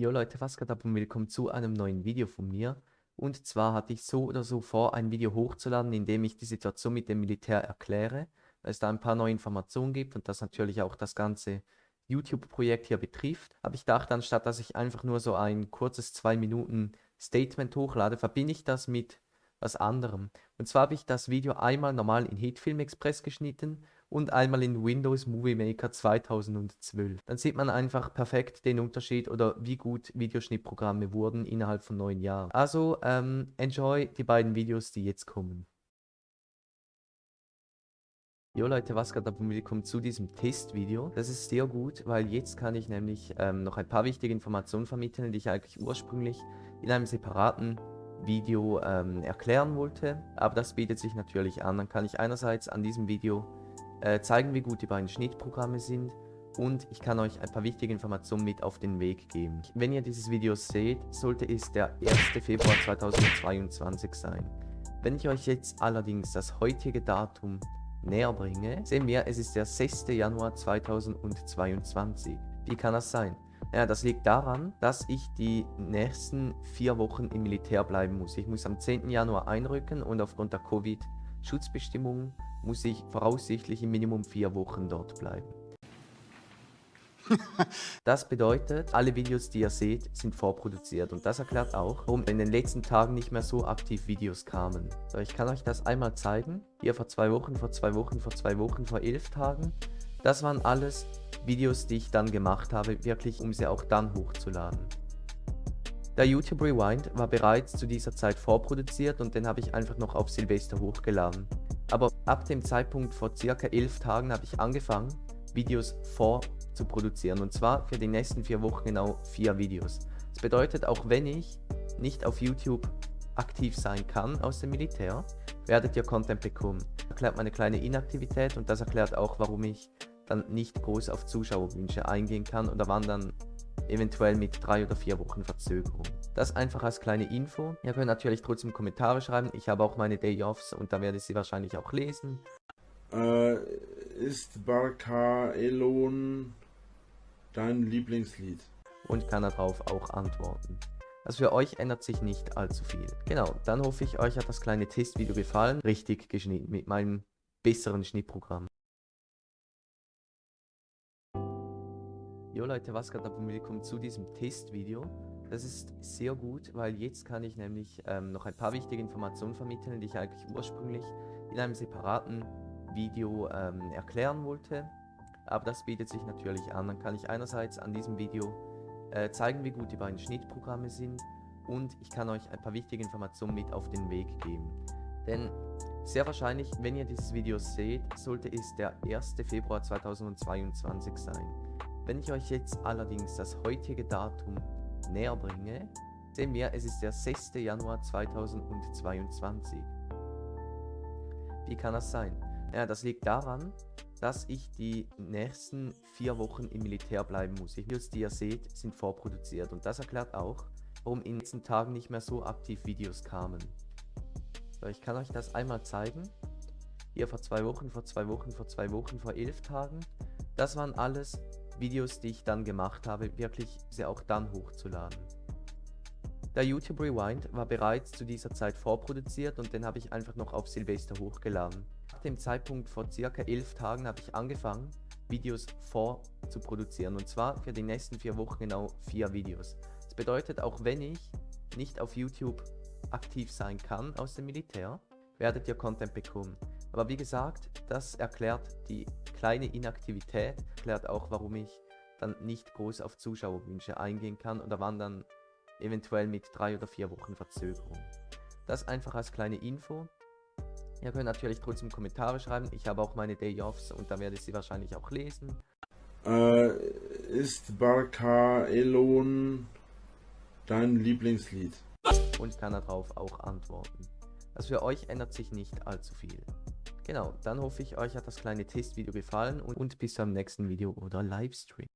Jo Leute, was geht ab und willkommen zu einem neuen Video von mir. Und zwar hatte ich so oder so vor, ein Video hochzuladen, in dem ich die Situation mit dem Militär erkläre, weil es da ein paar neue Informationen gibt und das natürlich auch das ganze YouTube-Projekt hier betrifft. Aber ich dachte, anstatt dass ich einfach nur so ein kurzes 2 Minuten Statement hochlade, verbinde ich das mit was anderem. Und zwar habe ich das Video einmal normal in Hitfilm Express geschnitten und einmal in Windows Movie Maker 2012. Dann sieht man einfach perfekt den Unterschied oder wie gut Videoschnittprogramme wurden innerhalb von neun Jahren. Also ähm, enjoy die beiden Videos, die jetzt kommen. Jo Leute, was geht ab und willkommen zu diesem Testvideo. Das ist sehr gut, weil jetzt kann ich nämlich ähm, noch ein paar wichtige Informationen vermitteln, die ich eigentlich ursprünglich in einem separaten Video ähm, erklären wollte. Aber das bietet sich natürlich an. Dann kann ich einerseits an diesem Video äh, zeigen, wie gut die beiden Schnittprogramme sind und ich kann euch ein paar wichtige Informationen mit auf den Weg geben. Wenn ihr dieses Video seht, sollte es der 1. Februar 2022 sein. Wenn ich euch jetzt allerdings das heutige Datum näher bringe, sehen wir, es ist der 6. Januar 2022. Wie kann das sein? Ja, das liegt daran, dass ich die nächsten vier Wochen im Militär bleiben muss. Ich muss am 10. Januar einrücken und aufgrund der Covid-Schutzbestimmungen muss ich voraussichtlich im Minimum vier Wochen dort bleiben. Das bedeutet, alle Videos, die ihr seht, sind vorproduziert und das erklärt auch, warum in den letzten Tagen nicht mehr so aktiv Videos kamen. So, ich kann euch das einmal zeigen. Hier vor zwei Wochen, vor zwei Wochen, vor zwei Wochen, vor elf Tagen. Das waren alles Videos, die ich dann gemacht habe, wirklich um sie auch dann hochzuladen. Der YouTube Rewind war bereits zu dieser Zeit vorproduziert und den habe ich einfach noch auf Silvester hochgeladen. Aber ab dem Zeitpunkt vor circa 11 Tagen habe ich angefangen, Videos vorzuproduzieren. Und zwar für die nächsten vier Wochen genau vier Videos. Das bedeutet, auch wenn ich nicht auf YouTube aktiv sein kann aus dem Militär, werdet ihr Content bekommen. Erklärt meine kleine Inaktivität und das erklärt auch, warum ich dann nicht groß auf Zuschauerwünsche eingehen kann oder wann dann eventuell mit drei oder vier Wochen Verzögerung. Das einfach als kleine Info. Ihr könnt natürlich trotzdem Kommentare schreiben. Ich habe auch meine Day-Offs und da werde ich sie wahrscheinlich auch lesen. Äh, ist Barca Elon dein Lieblingslied? Und kann darauf auch antworten. Also für euch ändert sich nicht allzu viel. Genau, dann hoffe ich, euch hat das kleine Testvideo gefallen. Richtig geschnitten mit meinem besseren Schnittprogramm. Jo Leute, was geht ab und willkommen zu diesem Testvideo. Das ist sehr gut, weil jetzt kann ich nämlich ähm, noch ein paar wichtige Informationen vermitteln, die ich eigentlich ursprünglich in einem separaten Video ähm, erklären wollte. Aber das bietet sich natürlich an. Dann kann ich einerseits an diesem Video äh, zeigen, wie gut die beiden Schnittprogramme sind und ich kann euch ein paar wichtige Informationen mit auf den Weg geben. Denn sehr wahrscheinlich, wenn ihr dieses Video seht, sollte es der 1. Februar 2022 sein. Wenn ich euch jetzt allerdings das heutige Datum näher bringe, sehen wir, es ist der 6. Januar 2022. Wie kann das sein? Ja, das liegt daran, dass ich die nächsten vier Wochen im Militär bleiben muss. Die Videos, die ihr seht, sind vorproduziert und das erklärt auch, warum in den letzten Tagen nicht mehr so aktiv Videos kamen. So, ich kann euch das einmal zeigen. Hier vor zwei Wochen, vor zwei Wochen, vor zwei Wochen, vor elf Tagen. Das waren alles Videos, die ich dann gemacht habe, wirklich sie auch dann hochzuladen. Der YouTube Rewind war bereits zu dieser Zeit vorproduziert und den habe ich einfach noch auf Silvester hochgeladen. Nach dem Zeitpunkt vor circa 11 Tagen habe ich angefangen, Videos vorzuproduzieren und zwar für die nächsten vier Wochen genau vier Videos. Das bedeutet, auch wenn ich nicht auf YouTube aktiv sein kann aus dem Militär, werdet ihr Content bekommen. Aber wie gesagt, das erklärt die kleine Inaktivität, erklärt auch, warum ich dann nicht groß auf Zuschauerwünsche eingehen kann oder wann dann eventuell mit drei oder vier Wochen Verzögerung. Das einfach als kleine Info. Ihr könnt natürlich trotzdem Kommentare schreiben. Ich habe auch meine Day-Offs und da werde ich sie wahrscheinlich auch lesen. Äh, ist Barca Elon dein Lieblingslied? Und kann darauf auch antworten. Also für euch ändert sich nicht allzu viel. Genau, dann hoffe ich, euch hat das kleine Testvideo gefallen und bis zum nächsten Video oder Livestream.